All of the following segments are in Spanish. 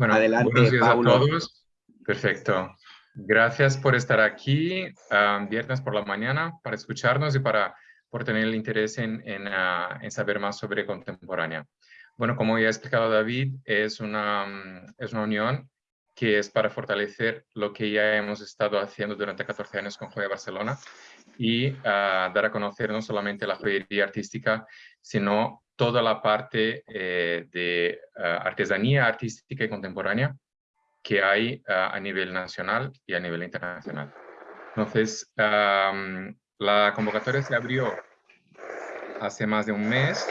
Bueno, Adelante, buenos días Paulo. a todos. Perfecto. Gracias por estar aquí ah, viernes por la mañana para escucharnos y para por tener el interés en, en, en saber más sobre contemporánea. Bueno, como ya ha explicado David, es una, mm, es una unión que es para fortalecer lo que ya hemos estado haciendo durante 14 años con Joya Barcelona y ah, dar a conocer no solamente la joyería artística, sino toda la parte eh, de ah, artesanía artística y contemporánea que hay ah, a nivel nacional y a nivel internacional. Entonces, am, la convocatoria se abrió hace más de un mes.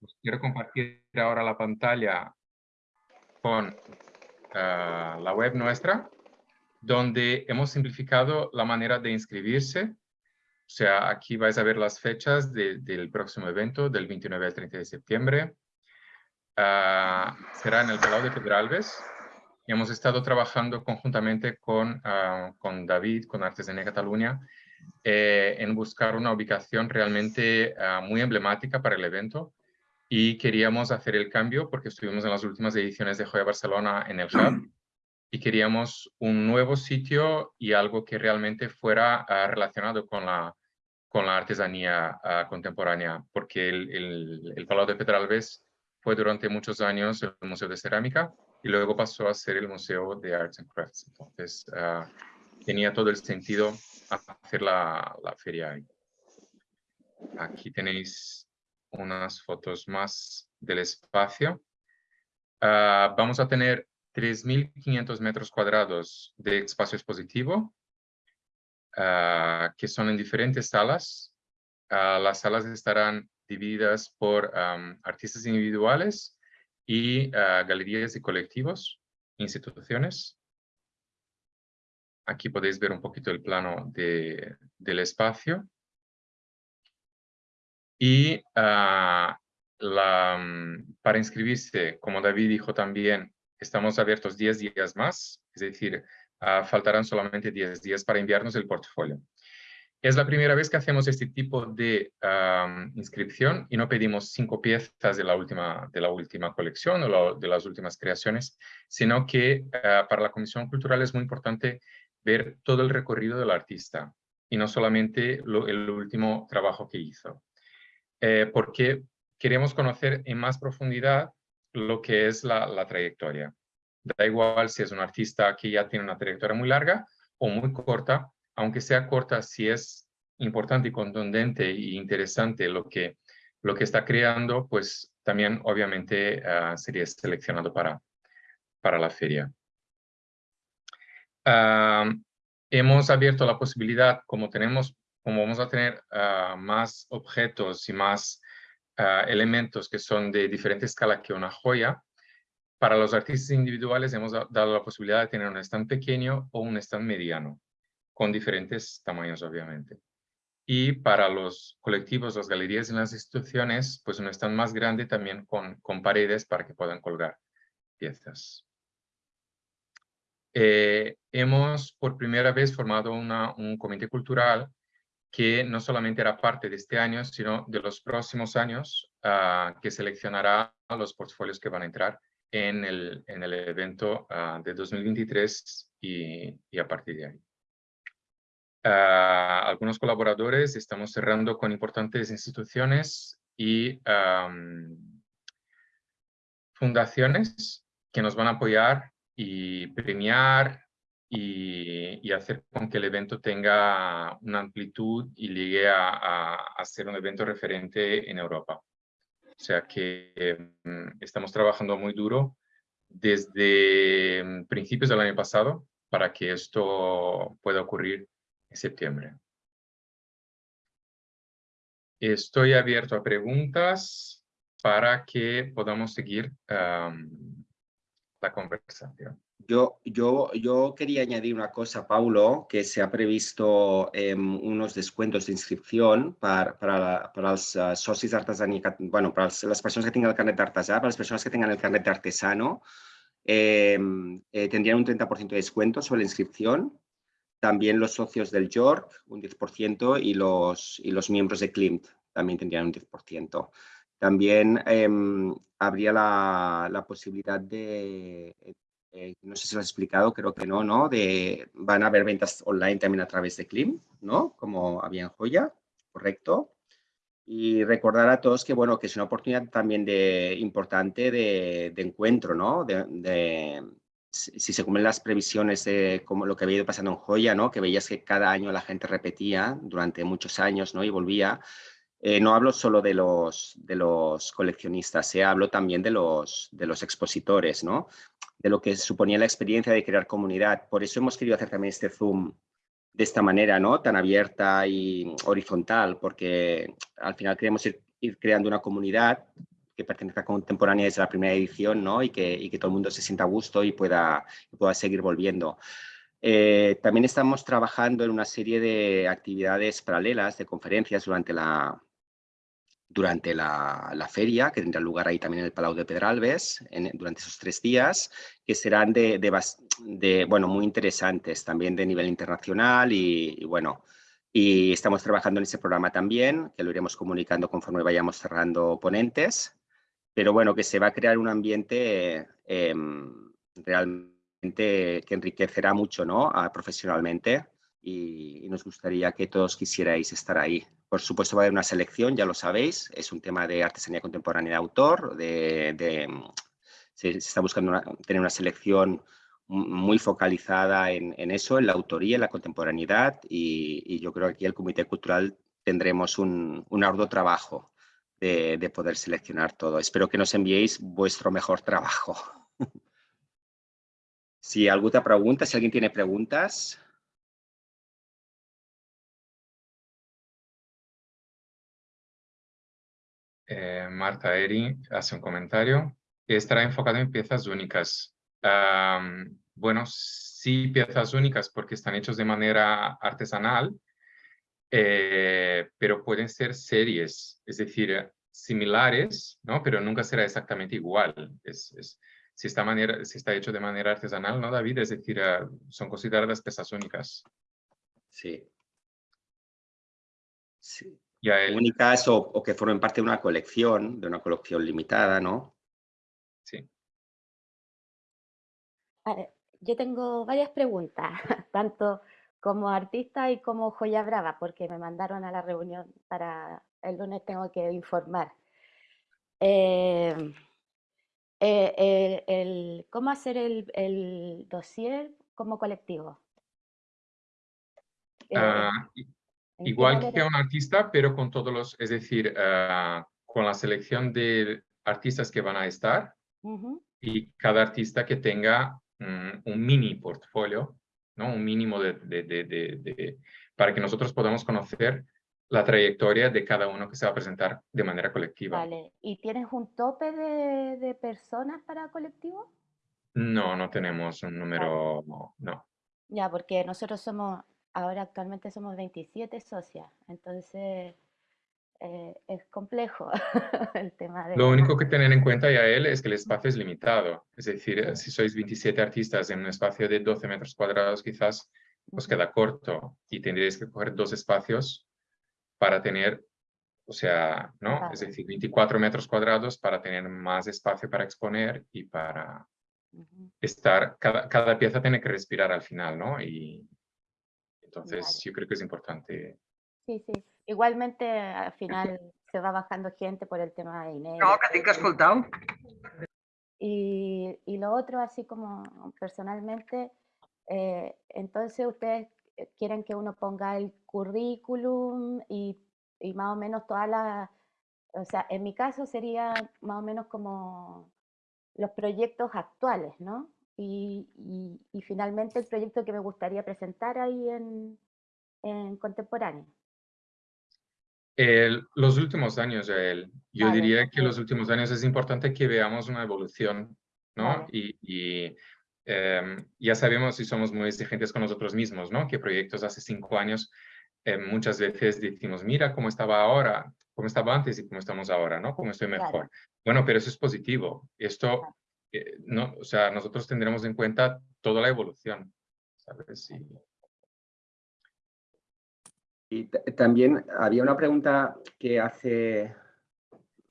Os quiero compartir ahora la pantalla con ah, la web nuestra, donde hemos simplificado la manera de inscribirse. O sea, aquí vais a ver las fechas de- del próximo evento, del 29 al 30 de septiembre. Ah, será en el Palau de Pedralbes. Y hemos estado trabajando conjuntamente con, ah, con David, con Artesanía Cataluña, eh, en buscar una ubicación realmente ah, muy emblemática para el evento. Y queríamos hacer el cambio porque estuvimos en las últimas ediciones de Joya Barcelona en el Hub y queríamos un nuevo sitio y algo que realmente fuera ah, relacionado con la, con la artesanía ah, contemporánea, porque el, el, Palau de Pedralbes fue durante muchos años el Museo de Cerámica y luego pasó a ser el Museo de Arts and Crafts. Entonces, ah, tenía todo el sentido hacer la, la feria ahí. Aquí tenéis unas fotos más del espacio. Vamos a tener 3.500 metros cuadrados de espacio expositivo, ah, que son en diferentes salas. Ah, las salas estarán divididas por artistas individuales y ah, galerías y colectivos, instituciones. Aquí podéis ver un poquito el plano de- del espacio. Y la, mm, para inscribirse, como David dijo también, estamos abiertos 10 días más, es decir, ah, faltarán solamente 10 días para enviarnos el portfolio. Es la primera vez que hacemos este tipo de inscripción y no pedimos cinco piezas de la última, de la última colección o de las últimas creaciones, sino que ah, para la Comisión Cultural es muy importante ver todo el recorrido del artista y no solamente el último trabajo que hizo. Eh, porque queremos conocer en más profundidad lo que es la, la trayectoria. Da igual si es un artista que ya tiene una trayectoria muy larga o muy corta, aunque sea corta, si es importante y contundente e interesante lo que, lo que está creando, pues también obviamente ah, sería seleccionado para, para la feria. Ah, hemos abierto la posibilidad, como tenemos, como vamos a tener ah, más objetos y más ah, elementos que son de diferente escala que una joya, para los artistas individuales hemos da- dado la posibilidad de tener un stand pequeño o un stand mediano, con diferentes tamaños, obviamente. Y para los colectivos, las galerías y las instituciones, pues un stand más grande también con, con paredes para que puedan colgar piezas. Eh, hemos por primera vez formado un comité cultural que no solamente era parte de este año, sino de los próximos años, ah, que seleccionará los portfolios que van a entrar en el, en el evento ah, de 2023 y, a partir de ahí. Ah, algunos colaboradores estamos cerrando con importantes instituciones y fundaciones que nos van a apoyar y premiar y, hacer con que el evento tenga una amplitud y llegue a, a- ser un evento referente en Europa. O sea que mm, estamos trabajando muy duro desde mm, principios del año pasado para que esto pueda ocurrir en septiembre. Estoy abierto a preguntas para que podamos seguir la conversación. Yo, yo, yo quería añadir una cosa, Paulo, que se ha previsto em, unos descuentos de inscripción para, para, para els eh, cat- bueno, para els- les persones que tinguin el carnet d'artesà, para las personas que tengan el carnet de artesano, em, eh, tendrían un 30% de descuento sobre la inscripción. También los socios del York, un 10%, y los, y los miembros de Klimt también tendrían un 10%. También em, habría la, la, posibilidad de, eh, no sé si lo has explicado, creo que no, ¿no? De, van a haber ventas online también a través de Klim, ¿no? Como había en Joya, ¿correcto? Y recordar a todos que, bueno, que es una oportunidad también de, importante de, de encuentro, ¿no? De, si se cumplen las previsiones de como lo que había ido pasando en Joya, ¿no? Que veías que cada año la gente repetía durante muchos años, ¿no? Y volvía. Eh, no hablo solo de los, de los coleccionistas, eh, hablo también de los, de los expositores, ¿no? De lo que suponía la experiencia de crear comunidad. Por eso hemos querido hacer también este Zoom de esta manera, ¿no? Tan abierta y horizontal, porque al final queremos ir, creando una comunidad que pertenezca a Contemporánea desde la primera edición, ¿no? Y que, y que todo el mundo se sienta a gusto y pueda, pueda seguir volviendo. Eh, también estamos trabajando en una serie de actividades paralelas, de conferencias durante la, durante la, la, feria, que tendrá lugar ahí también en el Palau de Pedralbes, en, durante esos tres días, que serán de, de, de, bueno, muy interesantes, también de nivel internacional y, bueno, y estamos trabajando en ese programa también, que lo iremos comunicando conforme vayamos cerrando ponentes, pero bueno, que se va a crear un ambiente eh, realmente que enriquecerá mucho ¿no? A, profesionalmente y, nos gustaría que todos quisierais estar ahí. Por supuesto va a haber una selección, ya lo sabéis, es un tema de artesanía contemporánea de autor, de, de se, está buscando tener una selección muy focalizada en, eso, en la autoría, en la contemporaneidad y, y, yo creo que aquí el Comité Cultural tendremos un, un arduo trabajo de, de, poder seleccionar todo. Espero que nos enviéis vuestro mejor trabajo. si alguna pregunta, si alguien tiene preguntas. Eh, Marta Eri hace un comentario. Estará enfocado en piezas únicas. Um, bueno, sí piezas únicas porque están hechos de manera artesanal, eh, pero pueden ser series, es decir, similares, ¿no? Pero nunca será exactamente igual. Es, es, si, está manera, si está hecho de manera artesanal, ¿no, David? Es decir, uh, son consideradas piezas únicas. Sí. Sí. El... únicas o, o, que formen parte de una colección, de una colección limitada, ¿no? Sí. Yo tengo varias preguntas, tanto como artista y como joya brava, porque me mandaron a la reunión para el lunes tengo que informar. Eh, eh, el, el, ¿Cómo hacer el, el, dossier como colectivo? Uh, Igual que un artista, pero con todos los, es decir, uh, con la selección de artistas que van a estar uh -huh. y cada artista que tenga um, un mini portfolio, ¿no? un mínimo de, de, de, de, para que nosotros podamos conocer la trayectoria de cada uno que se va a presentar de manera colectiva. Vale, ¿y tienes un tope de, personas para colectivo? No, no tenemos un número, vale. no. Ya, porque nosotros somos ahora actualmente somos 27 socias, entonces eh, es complejo el tema de... Lo único que tener en cuenta, ya él es que el espacio es limitado. Es decir, sí. si sois 27 artistas en un espacio de 12 metros cuadrados, quizás os queda corto y tendréis que coger dos espacios para tener, o sea, ¿no? Vale. Es decir, 24 metros cuadrados para tener más espacio para exponer y para uh -huh. estar, cada, cada pieza tiene que respirar al final, ¿no? Y, entonces, vale. yo creo que es importante. Sí, sí. Igualmente, al final se va bajando gente por el tema de dinero. No, que tinc escoltado. Y, y lo otro, así como personalmente, eh, entonces ustedes quieren que uno ponga el currículum y, y más o menos todas las, o sea, en mi caso sería más o menos como los proyectos actuales, ¿no? Y, y, y, finalmente el proyecto que me gustaría presentar ahí en, en Contemporáneo. El, los últimos años, el, yo vale, diría que los últimos años es importante que veamos una evolución, ¿no? Vale. Y, y eh, ya sabemos si somos muy exigentes con nosotros mismos, ¿no? Que proyectos hace cinco años eh, muchas veces decimos, mira cómo estaba ahora, cómo estaba antes y cómo estamos ahora, ¿no? Cómo estoy mejor. Bueno, pero eso es positivo. Esto no, o sea, nosotros tendremos en cuenta toda la evolución. Y, también había una pregunta que hace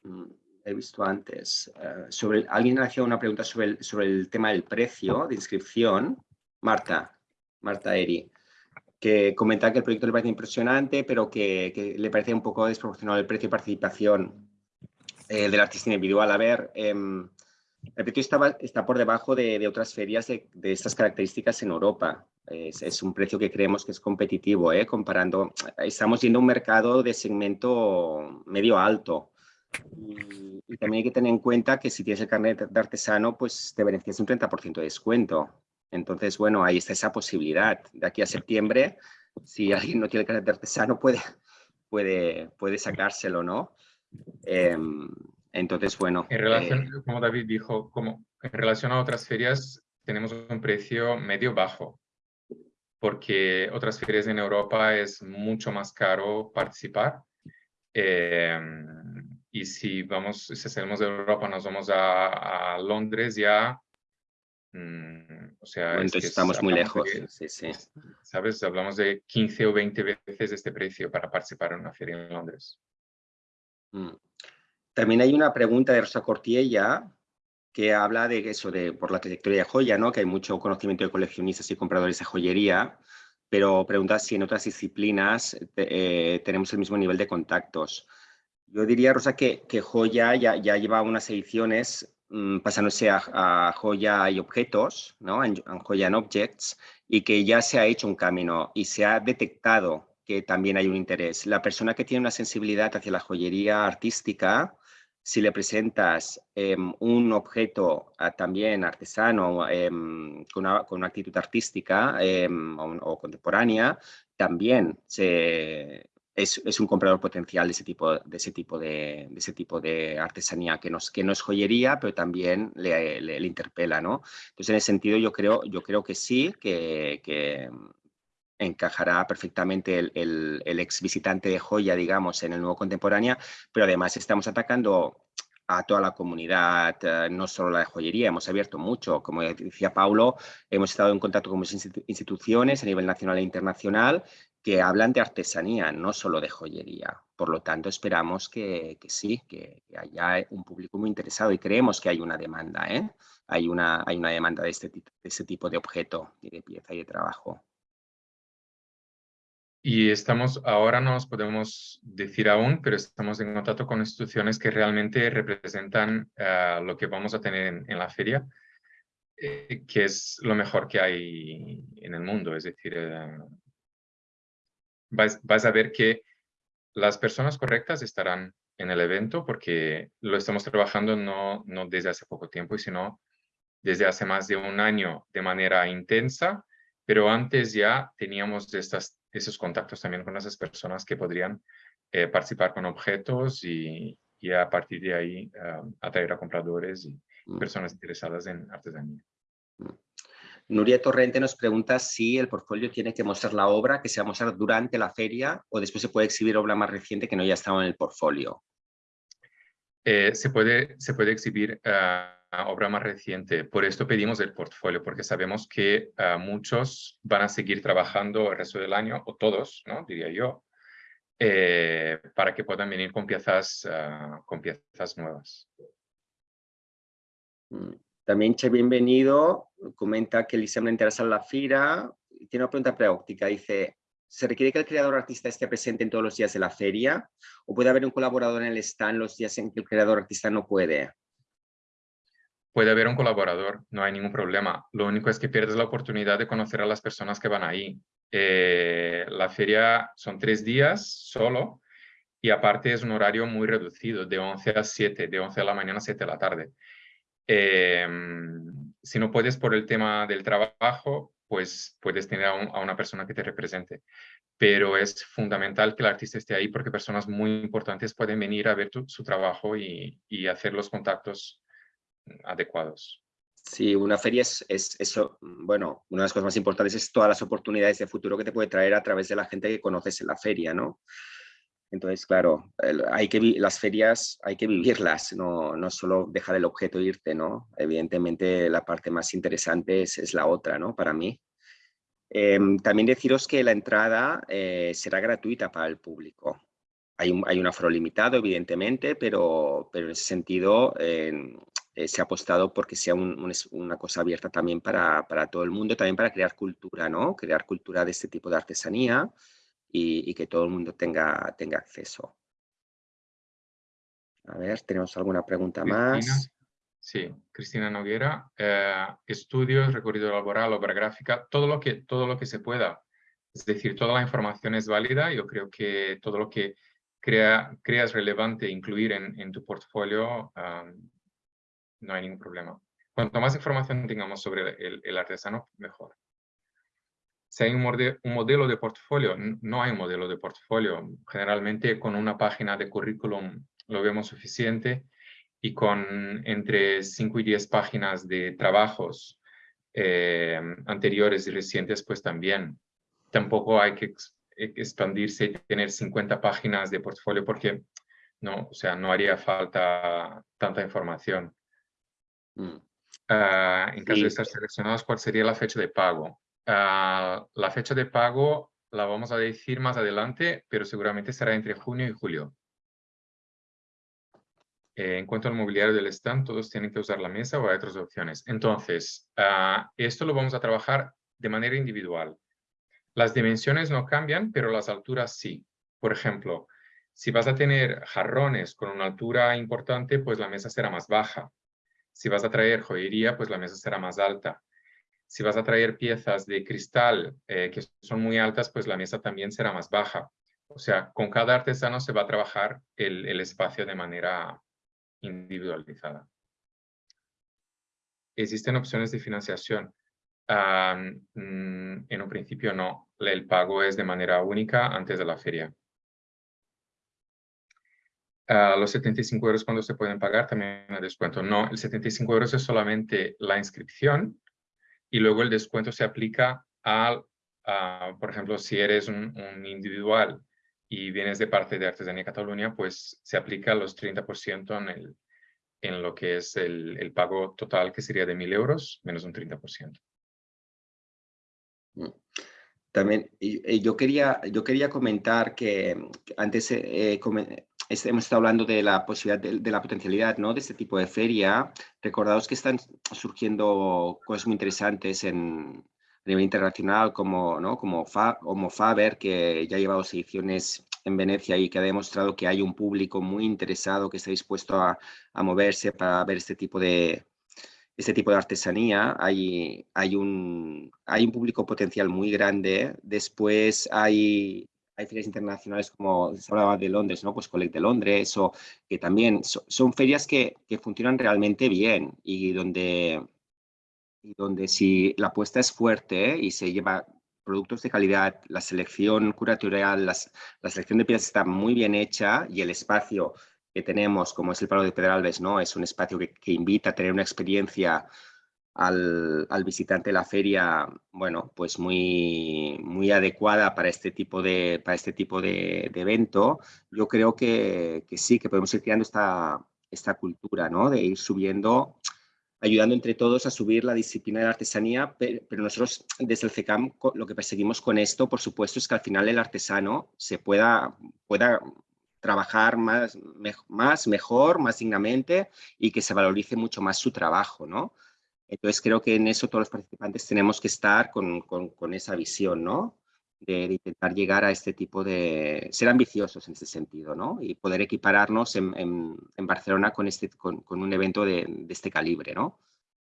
Mm, he visto antes. Eh, sobre, alguien hacía una pregunta sobre el, sobre el tema del precio de inscripción. Marta, Marta Eri, que comenta que el proyecto le parece impresionante, pero que, le parece un poco desproporcionado el precio de participación eh, del artista individual. A ver, em, el precio está, está por debajo de, otras ferias de, estas características en Europa. Es, un precio que creemos que es competitivo, ¿eh? comparando, estamos yendo a un mercado de segmento medio alto. Y, también hay que tener en cuenta que si tienes el carnet de artesano, pues te beneficias un 30% de descuento. Entonces, bueno, ahí está esa posibilidad. De aquí a septiembre, si alguien no tiene el carnet de artesano, puede, puede, puede sacárselo, ¿no? Em, entonces, bueno. En relación, eh, como David dijo, como en relación a otras ferias, tenemos un precio medio bajo, porque otras ferias en Europa es mucho más caro participar. Em, y si vamos, si salimos de Europa, nos vamos a, Londres ya, mm, o sea... Entonces estamos muy lejos, sí, sí. ¿Sabes? Hablamos de 15 o 20 veces este precio para participar en una feria en Londres. Mm. También hay una pregunta de Rosa Cortiella que habla de eso, de por la trayectoria de joya, ¿no? que hay mucho conocimiento de coleccionistas y compradores de joyería, pero pregunta si en otras disciplinas eh, tenemos el mismo nivel de contactos. Yo diría, Rosa, que, que joya ya, ya, lleva unas ediciones mm, pasándose a, joya y objetos, ¿no? en, joya and objects, y que ya se ha hecho un camino y se ha detectado que también hay un interés. La persona que tiene una sensibilidad hacia la joyería artística si le presentas em, un objeto ah, también artesano em, con, una, actitud artística em, o, contemporánea, también es, un comprador potencial de ese tipo de, ese tipo de, ese tipo de artesanía que no, que no es joyería, pero también le, interpela. ¿no? Entonces, en ese sentido, yo creo, yo creo que sí, que encajará perfectamente el, ex visitante de joya, digamos, en el nuevo contemporánea, pero además estamos atacando a toda la comunidad, eh, no solo la de joyería, hemos abierto mucho, como decía Paulo, hemos estado en contacto con muchas instituciones a nivel nacional e internacional que hablan de artesanía, no solo de joyería. Por lo tanto, esperamos que, sí, que, haya un público muy interesado y creemos que hay una demanda, ¿eh? hay, una, demanda de este, de este tipo de objeto, de pieza y de trabajo. Y estamos, ahora no nos podemos decir aún, pero estamos en contacto con instituciones que realmente representan eh, lo que vamos a tener en, la feria, eh, que es lo mejor que hay en el mundo. Es decir, eh, vas, a ver que las personas correctas estarán en el evento porque lo estamos trabajando no, no desde hace poco tiempo, sino desde hace más de un año de manera intensa, pero antes ya teníamos estas esos contactos también con esas personas que podrían eh, participar con objetos y, a partir de ahí atraer a compradores y mm. personas interesadas en artesanía. Mm. Nuria Torrente nos pregunta si el portfolio tiene que mostrar la obra que se va a mostrar durante la feria o después se puede exhibir obra más reciente que no haya estado en el portfolio. Eh, se, puede, se puede exhibir ah, obra más reciente. Por esto pedimos el portfolio, porque sabemos que ah, muchos van a seguir trabajando el resto del año, o todos, ¿no? diría yo, eh, para que puedan venir con piezas, ah, con piezas nuevas. Mm, también Che Bienvenido comenta que Eliseo interesa en la fira. Tiene una pregunta práctica. Dice, ¿se requiere que el creador artista esté presente en todos los días de la feria? ¿O puede haber un colaborador en el stand los días en que el creador artista no puede? Puede haber un colaborador, no hay ningún problema. Lo único es que pierdes la oportunidad de conocer a las personas que van ahí. Eh, la feria son tres días solo y aparte es un horario muy reducido, de 11 a 7, de 11 de la mañana a 7 de la tarde. Em, si no puedes por el tema del trabajo, pues puedes tener a, una persona que te represente. Pero es fundamental que el artista esté ahí porque personas muy importantes pueden venir a ver su trabajo y, y hacer los contactos adecuados. Sí, una feria es, eso, bueno, una de las cosas más importantes es todas las oportunidades de futuro que te puede traer a través de la gente que conoces en la feria, ¿no? Entonces, claro, hay que, las ferias hay que vivirlas, no, no solo dejar el objeto e irte, ¿no? Evidentemente la parte más interesante es, la otra, ¿no? Para mí. Em, también deciros que la entrada eh, será gratuita para el público. hay un, hay un aforo limitado, evidentemente, pero, pero en ese sentido eh, se ha apostado porque sea una cosa abierta también para, para, todo el mundo, también para crear cultura, ¿no? Crear cultura de este tipo de artesanía y, y que todo el mundo tenga, tenga acceso. A ver, ¿tenemos alguna pregunta más? Sí, Cristina Noguera, eh, estudios, recorrido laboral, obra gráfica, todo lo, que, todo lo que se pueda. Es decir, toda la información es válida. Yo creo que todo lo que crea, creas relevante incluir en, en tu portfolio, no hay ningún problema. Cuanto más información tengamos sobre el, artesano, mejor. Si hay un, modelo de portfolio, no hay un modelo de portfolio. Generalmente con una página de currículum lo vemos suficiente y con entre 5 y 10 páginas de trabajos eh, anteriores y recientes, pues también. Tampoco hay que expandirse y tener 50 páginas de portfolio porque no, o sea, no haría falta tanta información. Mm. Ah, en caso de estar seleccionados, ¿cuál sería la fecha de pago? Ah, la fecha de pago la vamos a decir más adelante, pero seguramente será entre junio y julio. Eh, en cuanto al mobiliario del stand, todos tienen que usar la mesa o hay otras opciones. Entonces, ah, esto lo vamos a trabajar de manera individual. Las dimensiones no cambian, pero las alturas sí. Por ejemplo, si vas a tener jarrones con una altura importante, pues la mesa será más baja. Si vas a traer joyería, pues la mesa será más alta. Si vas a traer piezas de cristal eh, que son muy altas, pues la mesa también será más baja. O sea, con cada artesano se va a trabajar el, espacio de manera individualizada. ¿Existen opciones de financiación? Mm, en un principio no. El pago es de manera única antes de la feria. Los 75 euros cuando se pueden pagar también hay descuento. No, el 75 euros es solamente la inscripción y luego el descuento se aplica al, por ejemplo, si eres un, un, individual y vienes de parte de Artesanía Cataluña, pues se aplica los 30% en, el, en lo que es el, el, pago total, que sería de 1.000 euros, menos un 30%. Mm. También yo quería, yo quería comentar que antes eh, hemos estado hablando de la posibilidad, de, la potencialidad ¿no? de este tipo de feria. Recordaos que están surgiendo cosas muy interesantes a nivel internacional como, como, como Faber, que ya ha llevado ediciones en Venecia y que ha demostrado que hay un público muy interesado que está dispuesto a, a moverse para ver este tipo de, este tipo de artesanía. Hay, hay, un, hay un público potencial muy grande. Después hay, hay ferias internacionales como se hablaba de Londres, ¿no? Pues Collect de Londres, o que también son ferias que, que, funcionan realmente bien y donde, y donde si la apuesta es fuerte y se lleva productos de calidad, la selección curatorial, la selección de piezas está muy bien hecha y el espacio que tenemos, como es el Palo de Pedralbes, ¿no? es un espacio que, invita a tener una experiencia al, visitante de la feria, bueno, pues muy, muy adecuada para este tipo de, para este tipo de, evento. Yo creo que, que, sí, que podemos ir creando esta, esta cultura, ¿no? De ir subiendo ayudando entre todos a subir la disciplina de la artesanía, pero, nosotros desde el CECAM lo que perseguimos con esto, por supuesto, es que al final el artesano se pueda, pueda trabajar más, más, mejor, más dignamente y que se valorice mucho más su trabajo, ¿no? Entonces creo que en eso todos los participantes tenemos que estar con, con, esa visión, ¿no? De, intentar llegar a este tipo de... ser ambiciosos en ese sentido, ¿no? Y poder equipararnos en, en, Barcelona con, este, con, con un evento de, de, este calibre, ¿no?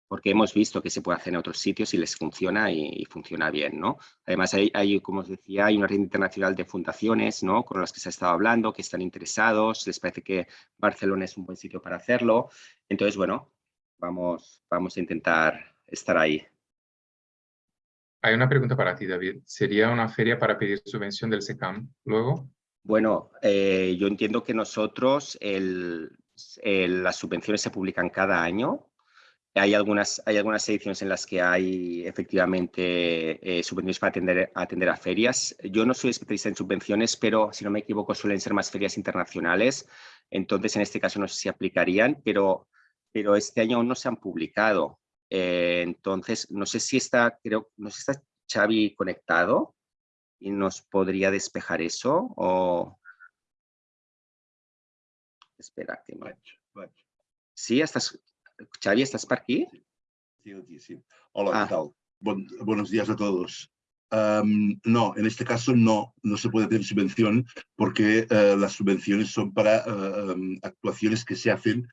Porque hemos visto que se puede hacer en otros sitios y les funciona y, funciona bien, ¿no? Además, hay, hay, como os decía, hay una red internacional de fundaciones, ¿no? Con las que se ha estado hablando, que están interesados, les parece que Barcelona es un buen sitio para hacerlo. Entonces, bueno, vamos, vamos a intentar estar ahí. Hay una pregunta para ti, David. ¿Sería una feria para pedir subvención del SECAM luego? Bueno, eh, yo entiendo que nosotros las subvenciones se publican cada año. Hay algunas, hay algunas ediciones en las que hay efectivamente eh, subvenciones para atender, atender a ferias. Yo no soy especialista en subvenciones, pero si no me equivoco suelen ser más ferias internacionales. Entonces, en este caso no sé si aplicarían, pero, pero este año aún no se han publicado. Eh, entonces, no sé si está, creo, no sé si está Xavi conectado y nos podría despejar eso o... Espera, que vaig. Sí, estás... Xavi, ¿estás por aquí? Sí, aquí, sí. Hola, Ah. ¿qué tal? Buenos días a todos. Am, no, en este caso no, no se puede tener subvención porque eh, las subvenciones son para eh, em, actuaciones que se hacen en-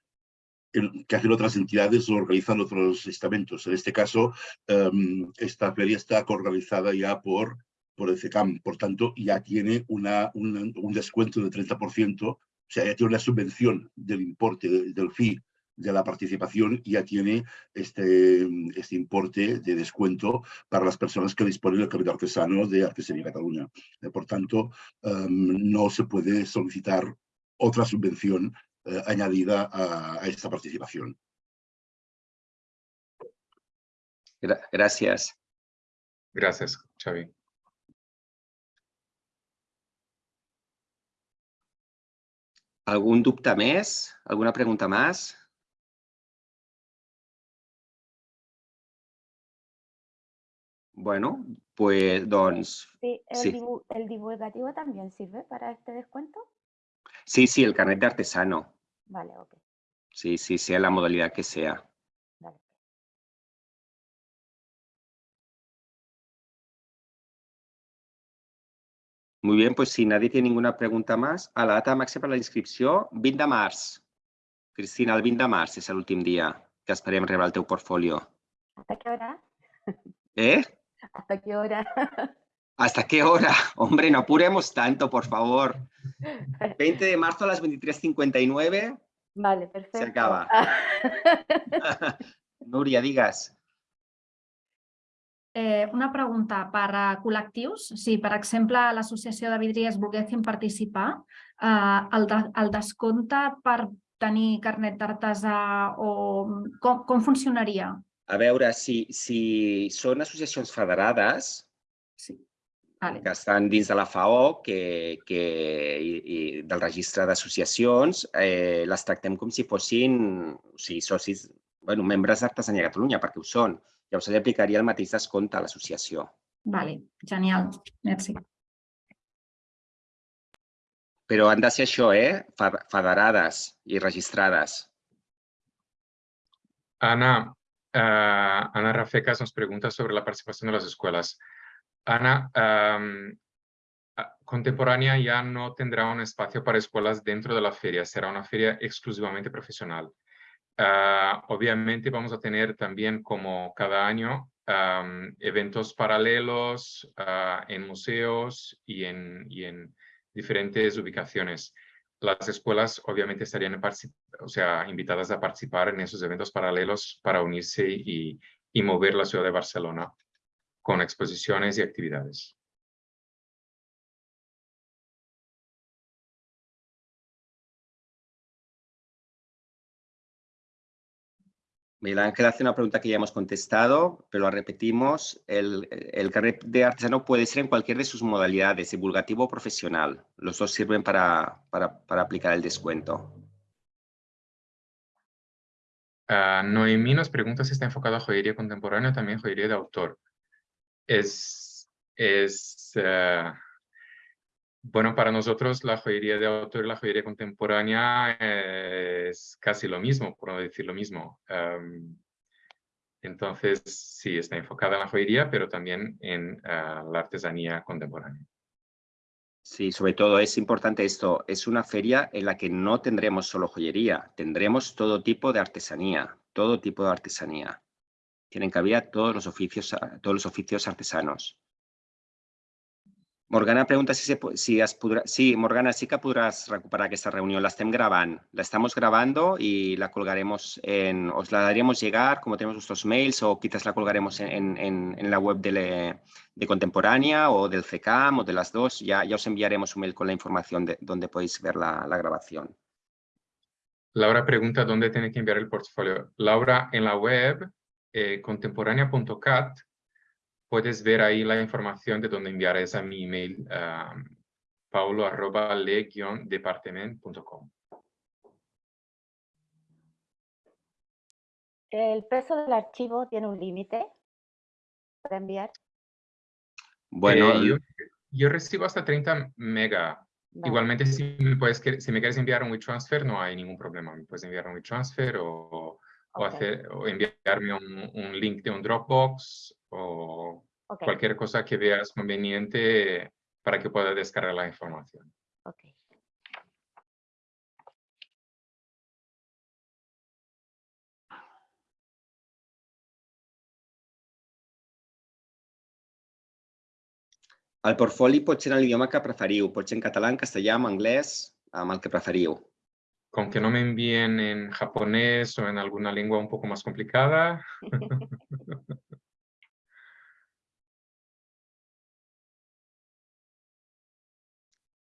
que hacen otras entidades o organizan otros estamentos. En este caso, em, esta feria está organizada ya por, por el CECAM, por tanto, ya tiene una, un, descuento del 30%, o sea, ya tiene una subvención del importe de- del fee de la participación ya tiene este, este importe de descuento para las personas que disponen del capital artesano de Artesanía Cataluña. Eh, por tanto, em, no se puede solicitar otra subvención eh, añadida a, a esta participación. Gra- Gracias. Gracias, Xavi. ¿Algún dubte més? ¿Alguna pregunta más? Bueno, pues, doncs, Sí, el, Sí. el divulgativo también sirve para este descuento. sí, sí, el carnet de artesano. Vale, ok. Sí, sí, sea la modalidad que sea. Vale. Muy bien, pues si nadie tiene ninguna pregunta más, a la data màxima per la inscripció, 20 de març. Cristina, el 20 de març és l'últim dia que esperem rebre el teu portfolio. ¿Hasta qué hora? Eh? ¿Hasta qué hora? ¿Hasta qué hora? Hombre, no apuremos tanto, por favor. 20 de marzo a las 23.59. Vale, perfecto. acaba. Núria, digues. Eh, una pregunta per a col·lectius. Si, per exemple, l'Associació de Vidries volguessin participar, eh, el, de, el descompte per tenir carnet d'artesà o com, com funcionaria? A veure, si, si són associacions federades Sí. Vale. que estan dins de la FAO, que, que, i, i del registre d'associacions, eh, les tractem com si fossin o sigui, socis, bueno, membres d'Artesania Catalunya, perquè ho són. Llavors, se li aplicaria el mateix descompte a l'associació. Vale, genial. Merci. Però han de ser això, eh? Fe- Federades i registrades. Ana, ah, Ana Rafecas nos pregunta sobre la participación de las escuelas. Ana, Contemporánea ya no tendrá un espacio para escuelas dentro de la feria, será una feria exclusivamente profesional. Ah, obviamente vamos a tener también, como cada año, eventos paralelos ah, en museos y en, diferentes ubicaciones. Las escuelas obviamente estarían o sea, invitadas a participar en esos eventos paralelos para unirse y mover la ciudad de Barcelona con exposiciones y actividades. Miguel Ángel hace una pregunta que ya hemos contestado, pero la repetimos. El, el carnet de artesano puede ser en cualquier de sus modalidades, divulgativo o profesional. Los dos sirven para, para, para aplicar el descuento. Ah, Noemí nos pregunta si está enfocado a joyería contemporánea o también joyería de autor. Es, ah, bueno, para nosotros la joyería de autor y la joyería contemporánea es casi lo mismo, por no decir lo mismo. Am, entonces, sí, está enfocada en la joyería, pero también en ah, la artesanía contemporánea. Sí, sobre todo es importante esto. Es una feria en la que no tendremos solo joyería, tendremos todo tipo de artesanía, todo tipo de artesanía. Tienen cabida todos los oficios, todos los oficios artesanos. Morgana pregunta si, se, si. Sí, Morgana, sí que podràs recuperar aquesta reunió. La estem grabant. La estamos grabando y la colgaremos en... Os la daríamos llegar, como tenemos vuestros mails, o quizás la colgaremos en, en- la web de, de Contemporánea o del CECAM o de las dos. Ya, ya os enviaremos un mail con la información de donde podéis ver la, la grabación. Laura pregunta dónde tiene que enviar el portfolio. Laura, en la web eh, contemporánea.cat puedes ver ahí la información de dónde enviar es a mi email um, paulo arroba le-departement.com. ¿El peso del archivo tiene un límite para enviar? Bueno, Eh, yo, yo recibo hasta 30 mega. Vale. Igualmente, si me, puedes, si me quieres enviar un WeTransfer, no hay ningún problema. Me puedes enviar un WeTransfer o, o, Ok, hacer, o enviarme un, un link de un Dropbox o ok, cualquier cosa que veas conveniente para que pueda descargar la información. ok. El portfoli pot ser en l'idioma que preferiu, pot ser en català, en castellà, en anglès, amb el que preferiu. Con que no me envíen en japonés o en alguna lengua un poco más complicada,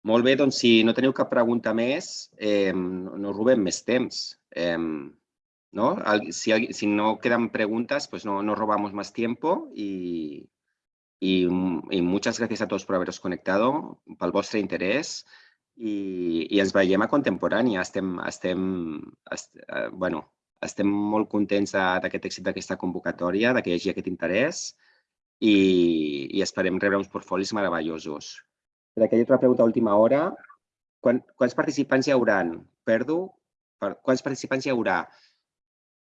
Molt si no teniu cap pregunta més, eh, no robem més temps. Eh, ¿no? Si, si no quedan preguntas, pues no, no robamos más tiempo y, y, y muchas gracias a todos por haberos conectado, pel vostre interès i, i ens veiem a Contemporània. Estem, estem, est, eh, bueno, estem molt contents d'aquest èxit d'aquesta convocatòria, de que hi hagi aquest interès i, i esperem rebre uns portfolis meravellosos. Per ha otra pregunta última hora. Quan, quants participants hi hauran? Perdo? Per, quants participants hi haurà?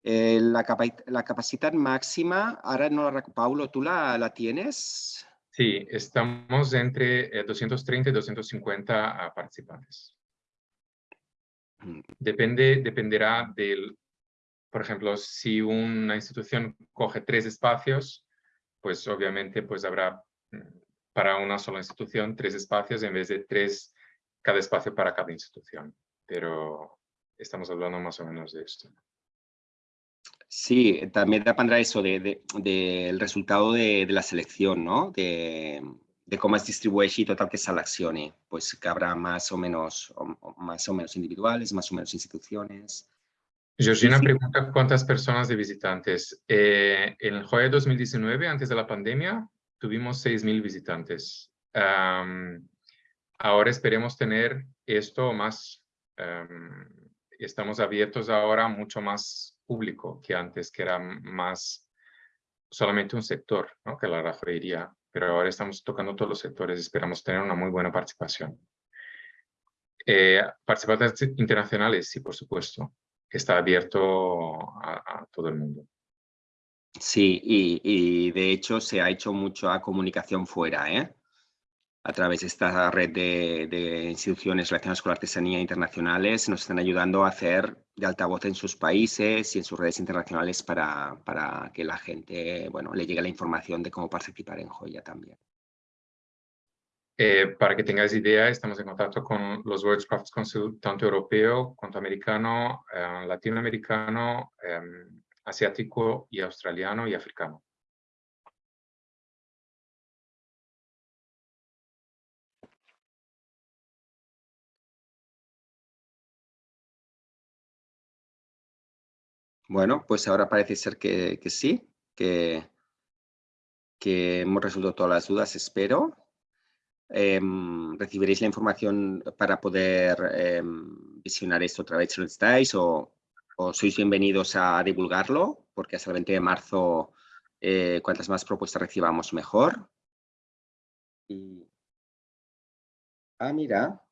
Eh, la, capa- la capacitat màxima, ara no la Paulo, ¿tú la, la tienes? Sí, estamos entre eh, 230 y 250 ah, participantes. Mm. Depende, dependerá del, por ejemplo, si una institución coge tres espacios, pues obviamente pues habrá mm, para una sola institución tres espacios en vez de tres, cada espacio para cada institución. Pero estamos hablando más o menos de esto. Sí, también dependrá eso de, de- del resultado de, de la selección, ¿no? De, de cómo es distribueixi tot el que seleccione. Pues que habrá más o menos, o- o más o menos individuales, más o menos instituciones. Georgina sí. pregunta cuántas personas de visitantes. Eh, en el JOE 2019, antes de la pandemia, tuvimos 6.000 visitantes. Am, ahora esperemos tener esto más, am, estamos abiertos ahora mucho más público que antes, que era más solamente un sector, ¿no? que la joyería, pero ahora estamos tocando todos los sectores, esperamos tener una muy buena participación. Eh, participantes internacionales, sí, por supuesto está abierto a, todo el mundo. Sí, y, y de hecho se ha hecho mucha comunicación fuera, ¿eh? A través de esta red de, instituciones relacionadas con la artesanía internacionales, nos están ayudando a hacer de altavoz en sus países y en sus redes internacionales para, para que la gente, bueno, le llegue la información de cómo participar en Joya también. Eh, para que tengáis idea, estamos en contacto con los World Crafts Council, tanto europeo cuanto americano, eh, latinoamericano, eh, asiático y australiano y africano. Bueno, pues ahora parece ser que, sí, que, hemos resuelto todas las dudas, espero. Em, recibiréis la información para poder em, visionar esto otra vez si lo necesitáis o, sois bienvenidos a divulgarlo, porque hasta el 20 de marzo, eh, cuantas más propuestas recibamos, mejor. Ah, mira,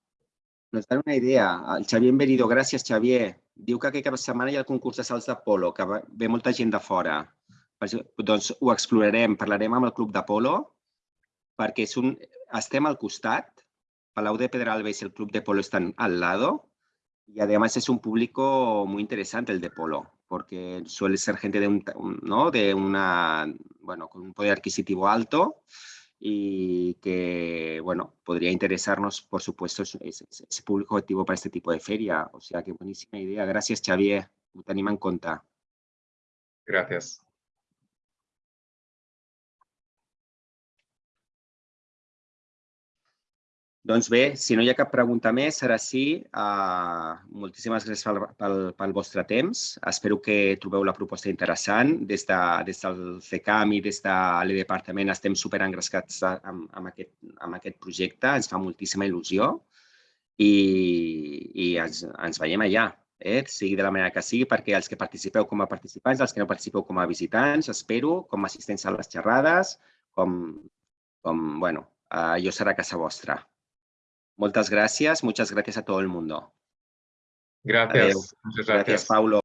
nos dan una idea. El Xavier Enverido, gràcies, Xavier. Diu que aquesta setmana hi ha el concurs de salts d'Apolo, que va- ve molta gent de fora. Doncs ho explorarem, parlarem amb el Club d'Apolo, perquè és un, estem al costat, Palau de Pedralbes y el Club de Polo están al lado, y además es un público muy interesante el de Polo, porque suele ser gente de, un- ¿no? de una, bueno, con un poder adquisitivo alto y que, bueno, podría interesarnos, por supuesto, ese, público objetivo para este tipo de feria. O sea, que buenísima idea. Gracias, Xavier. Ho tenim en compte. Gracias. Doncs bé, si no hi ha cap pregunta més, ara sí, uh, moltíssimes gràcies pel, pel, pel vostre temps. Espero que trobeu la proposta interessant. Des, de, des del CECAM i des de l'E-Departament estem superengrescats amb, amb, aquest, amb aquest projecte. Ens fa moltíssima il·lusió i, i ens, ens veiem allà, eh? sigui de la manera que sigui, perquè els que participeu com a participants, els que no participeu com a visitants, espero, com a assistents a les xerrades, com, com bueno, uh, jo serà casa vostra. Muchas gracias, muchas gracias a todo el mundo. Gracias. Adeu. Muchas Gracias, gracias. Paulo.